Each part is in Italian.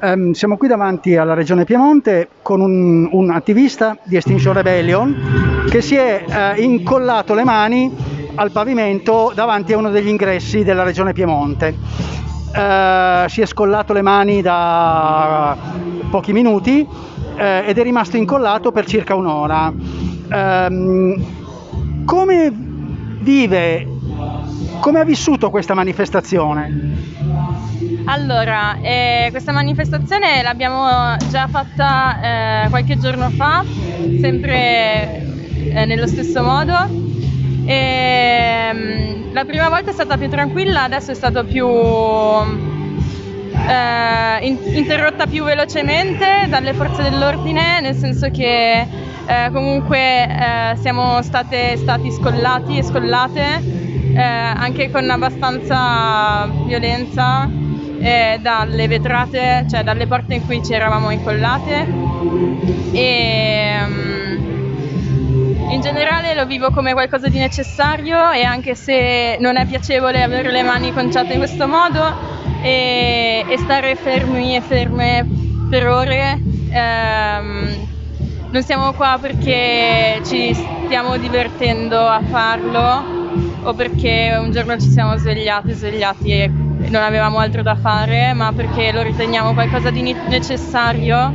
ehm, siamo qui davanti alla Regione Piemonte con un, un attivista di Extinction Rebellion che si è eh, incollato le mani al pavimento davanti a uno degli ingressi della Regione Piemonte. Eh, si è scollato le mani da pochi minuti eh, ed è rimasto incollato per circa un'ora. Ehm, come vive, come ha vissuto questa manifestazione? Allora, eh, questa manifestazione l'abbiamo già fatta eh, qualche giorno fa, sempre eh, nello stesso modo. E, ehm, la prima volta è stata più tranquilla, adesso è stata più eh, in, interrotta più velocemente dalle forze dell'ordine, nel senso che eh, comunque eh, siamo state stati scollati e scollate anche con abbastanza violenza eh, dalle vetrate, cioè dalle porte in cui ci eravamo incollate. E um, in generale lo vivo come qualcosa di necessario e anche se non è piacevole avere le mani conciate in questo modo e, e stare fermi e ferme per ore ehm, non siamo qua perché ci stiamo divertendo a farlo o perché un giorno ci siamo svegliati, svegliati e non avevamo altro da fare, ma perché lo riteniamo qualcosa di necessario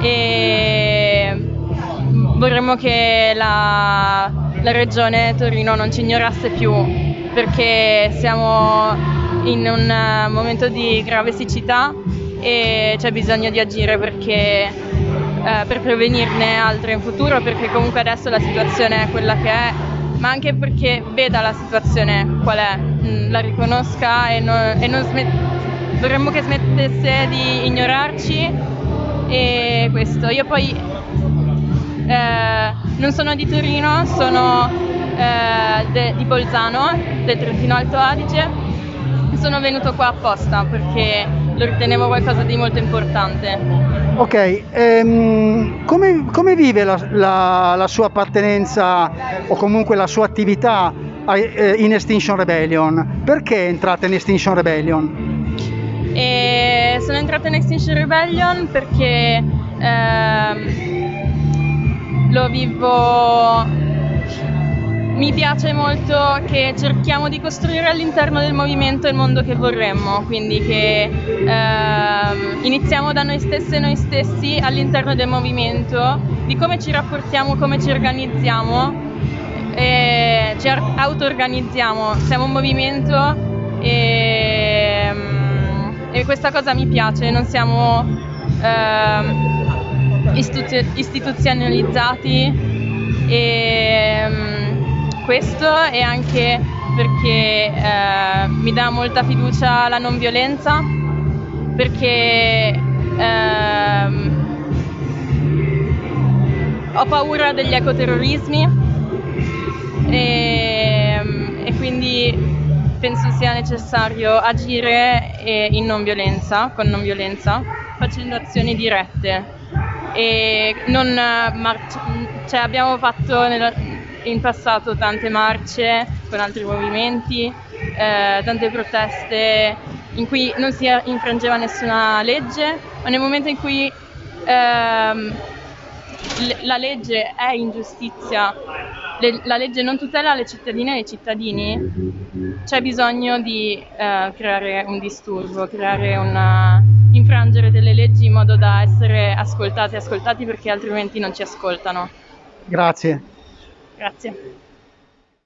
e vorremmo che la, la regione Torino non ci ignorasse più perché siamo in un momento di grave siccità e c'è bisogno di agire perché, eh, per prevenirne altre in futuro perché comunque adesso la situazione è quella che è ma anche perché veda la situazione qual è, la riconosca e non, e non smet- vorremmo che smettesse di ignorarci e questo. Io poi eh, non sono di Torino, sono eh, de- di Bolzano, del Trentino Alto Adige, sono venuto qua apposta perché lo ritenevo qualcosa di molto importante. Ok, ehm, come, come, vive la, la, la, sua appartenenza o comunque la sua attività in Extinction Rebellion? Perché è entrata in Extinction Rebellion? E sono entrata in Extinction Rebellion perché ehm, lo vivo mi piace molto che cerchiamo di costruire all'interno del movimento il mondo che vorremmo, quindi che ehm, iniziamo da noi stesse e noi stessi all'interno del movimento, di come ci rapportiamo, come ci organizziamo, e ci auto-organizziamo, siamo un movimento e, ehm, e questa cosa mi piace, non siamo ehm, istituzionalizzati e ehm, questo e anche perché eh, mi dà molta fiducia la non violenza, perché ehm, ho paura degli ecoterrorismi penso sia necessario agire in non violenza, con non violenza, facendo azioni dirette. E non marci- cioè abbiamo fatto nella, in passato tante marce con altri movimenti, eh, tante proteste in cui non si infrangeva nessuna legge, ma nel momento in cui ehm, la legge è ingiustizia, le, la legge non tutela le cittadine e i cittadini, c'è bisogno di eh, creare un disturbo, creare una, infrangere delle leggi in modo da essere ascoltati e ascoltati perché altrimenti non ci ascoltano. Grazie. Grazie.